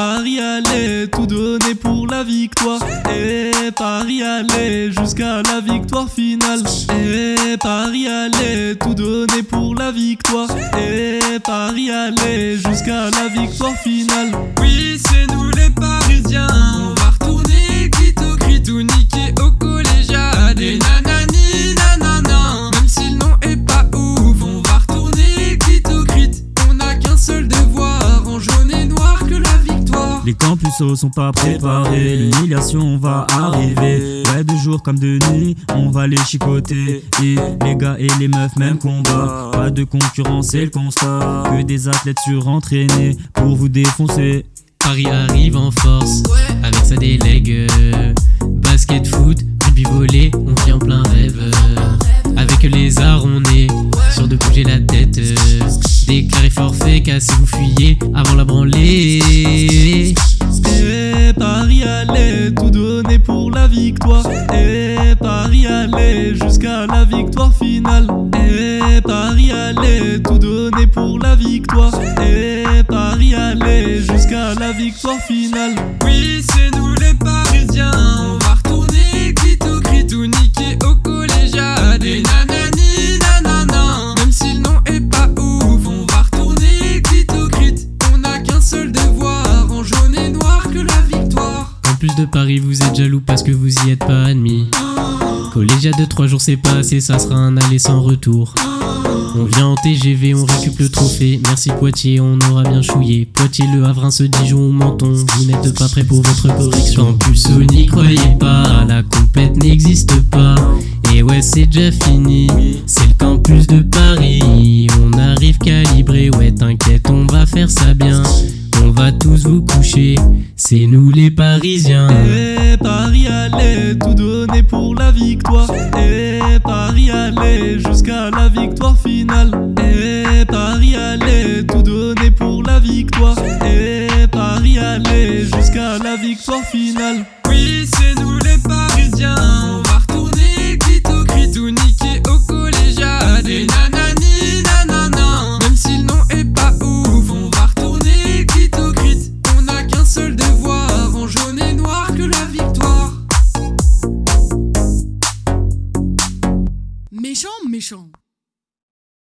Paris allait tout donner pour la victoire. Et Paris allait jusqu'à la victoire finale. Et Paris allait tout donner pour la victoire. Et Paris allait jusqu'à la victoire finale. Oui, c'est nous les Parisiens. Les campus sont pas préparés, l'humiliation va arriver. Ouais, de jour comme de nuit, on va les chicoter. Et les gars et les meufs, même combat. Pas de concurrence, c'est le constat. Que des athlètes surentraînés pour vous défoncer. Paris arrive en force avec sa délègue. Basket, foot, rugby, volley, on vit en plein rêve. Avec les arts, on est sûr de bouger la tête. Déclaré forfait, cassez vous fuyez avant la branlée. Tout donner pour la victoire. Et Paris allait jusqu'à la victoire finale. Et Paris allait tout donner pour la victoire. Et Paris allait jusqu'à la victoire finale. Oui, c'est nous les Parisiens. On va retourner cri tout niquer au collégial. Et nanani nanana. Même si le nom est pas ouf, on va retourner crit. On n'a qu'un seul devoir en jaune et noir que la victoire. En plus de Paris, vous êtes jaloux parce que vous y êtes pas admis. Collégiat de 3 jours, c'est pas assez, ça sera un aller sans retour. On vient en TGV, on récupère le trophée. Merci Poitiers, on aura bien chouillé. Poitiers, Le Havre, ce Dijon ou Menton. Vous n'êtes pas prêts pour votre correction. Campus, oh, n'y croyez pas, la compète n'existe pas. Et ouais, c'est déjà fini, c'est le campus de Paris. On arrive calibré, ouais, t'inquiète, on va faire ça bien. Va tous vous coucher, c'est nous les Parisiens. Et Paris allait tout donner pour la victoire. Et Paris allait jusqu'à la victoire finale. Et Paris allait tout donner pour la victoire. Et Paris allait jusqu'à la victoire finale. Méchant, méchant.